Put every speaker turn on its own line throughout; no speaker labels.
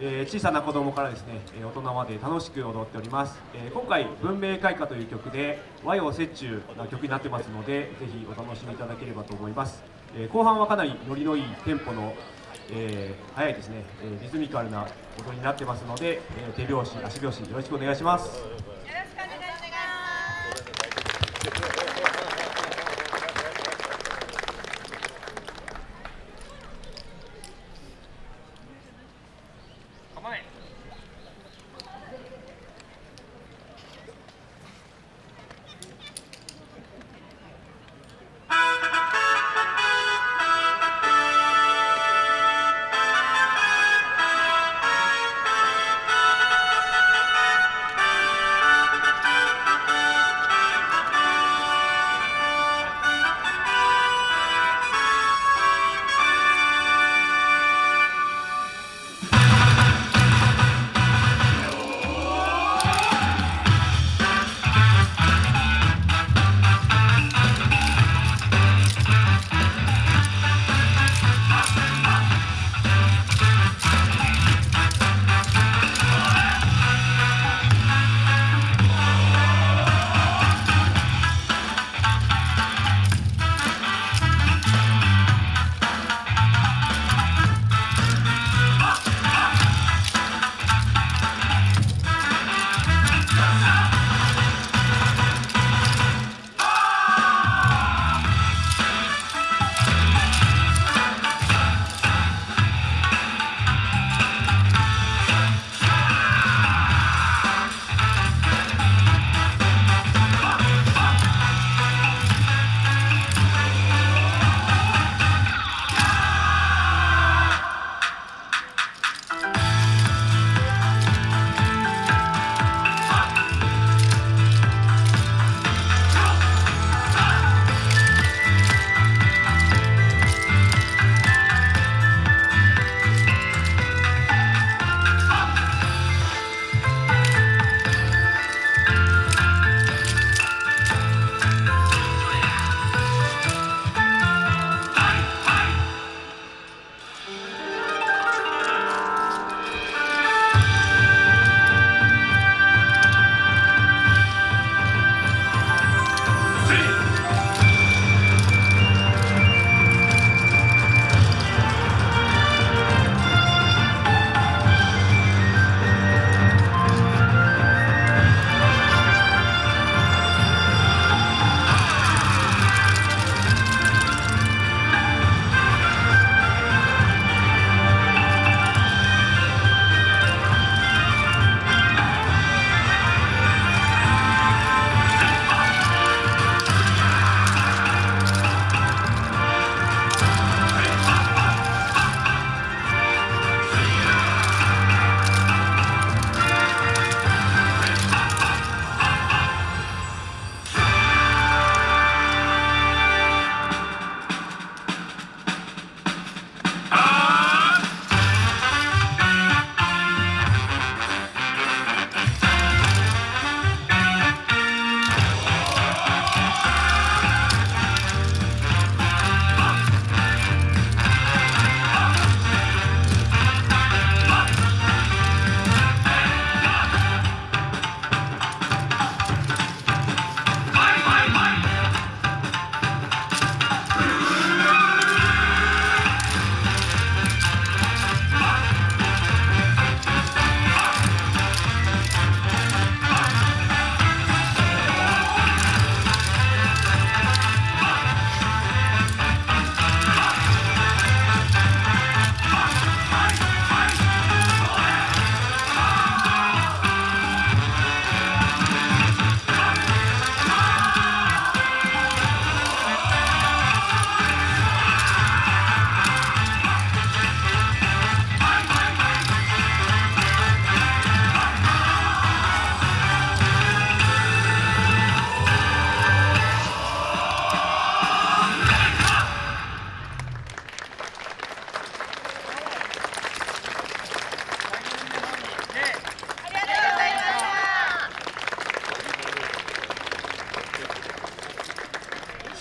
えー小さな子供からですねえ大人まで楽しく踊っております、えー今回「文明開化」という曲で和洋折衷な曲になってますのでぜひお楽しみいただければと思います、えー後半はかなりノリのいいテンポの、えー速いですね、えリズミカルな踊りになってますので、え手拍子足拍子よろしくお願いします。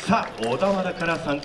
さあ小田原から参加